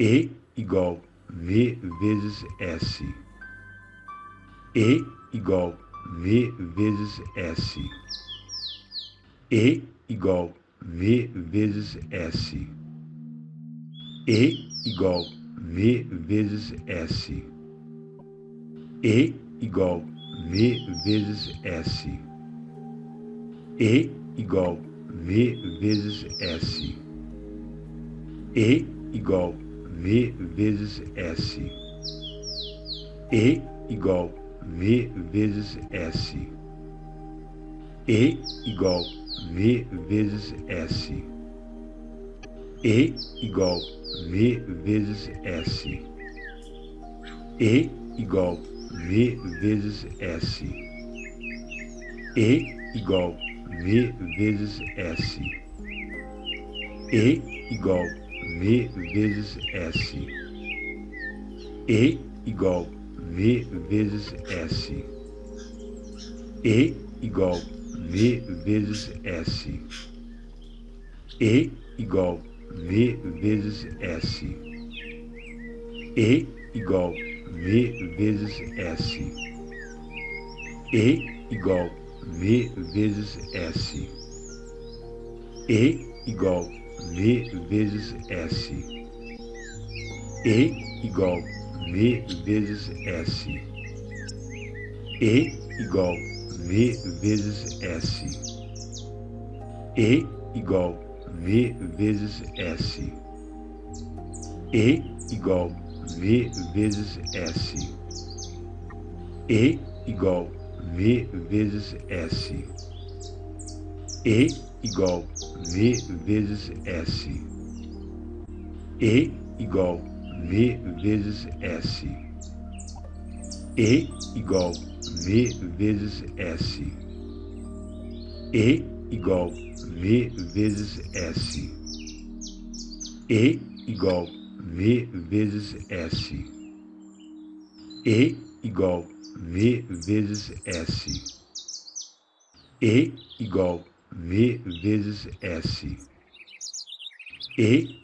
E igual V vezes S. E igual V vezes S. E igual V vezes S. E igual V vezes S. E igual V vezes S. E igual V vezes S. E igual V vezes S. E igual V vezes S. E igual V vezes S. E igual V vezes S. E igual V vezes S. E igual V vezes S. E igual V vezes S. E igual V vezes S. E igual V vezes S. E igual V vezes S. E igual V vezes S. E igual V vezes S. E igual V vezes S. E igual V vezes S. E igual V vezes S. E igual V vezes S. E igual V vezes S. E igual V vezes S. E igual V vezes S. E igual V vezes S. E igual V vezes S. E igual V vezes S. E igual V vezes S. E igual V vezes S. E igual V vezes S. E